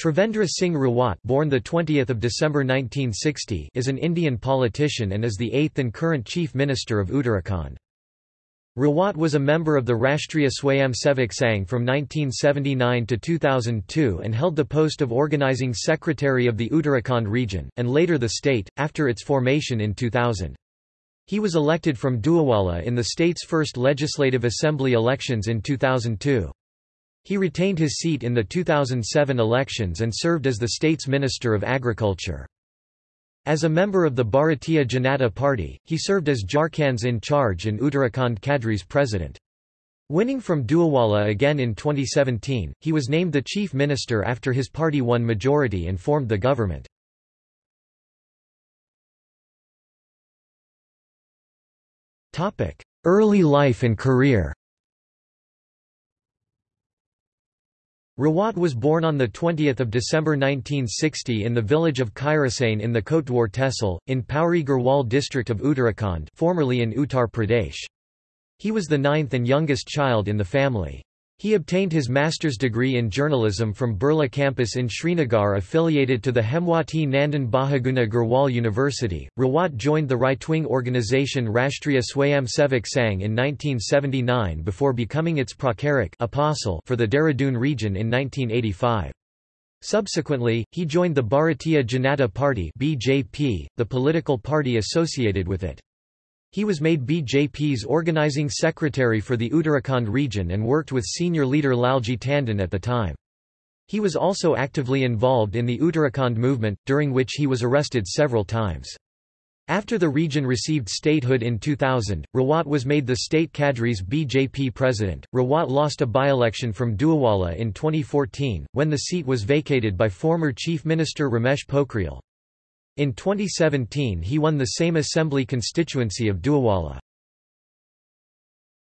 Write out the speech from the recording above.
Trivendra Singh Rawat born the 20th of December 1960 is an Indian politician and is the eighth and current Chief Minister of Uttarakhand. Rawat was a member of the Rashtriya Swayamsevak Sangh from 1979 to 2002 and held the post of Organising Secretary of the Uttarakhand region, and later the state, after its formation in 2000. He was elected from Doiwala in the state's first Legislative Assembly elections in 2002. He retained his seat in the 2007 elections and served as the state's Minister of Agriculture. As a member of the Bharatiya Janata Party, he served as Jharkhand's in charge and Uttarakhand Cadre's president. Winning from Doiwala again in 2017, he was named the chief minister after his party won majority and formed the government. Early life and career Rawat was born on 20 December 1960 in the village of Khairasain in the Kotdwar Tehsil, in Pauri Garhwal district of Uttarakhand formerly in Uttar Pradesh. He was the ninth and youngest child in the family. He obtained his master's degree in journalism from Birla campus in Srinagar affiliated to the Hemwati Nandan Bahuguna Garhwal University. Rawat joined the right-wing organisation Rashtriya Swayamsevak Sangh in 1979 before becoming its pracharak apostle for the Dehradun region in 1985. Subsequently, he joined the Bharatiya Janata Party BJP, the political party associated with it. He was made BJP's organizing secretary for the Uttarakhand region and worked with senior leader Lalji Tandon at the time. He was also actively involved in the Uttarakhand movement, during which he was arrested several times. After the region received statehood in 2000, Rawat was made the state cadre's BJP president. Rawat lost a by-election from Doiwala in 2014, when the seat was vacated by former Chief Minister Ramesh Pokhriyal. In 2017 he won the same assembly constituency of Doiwala.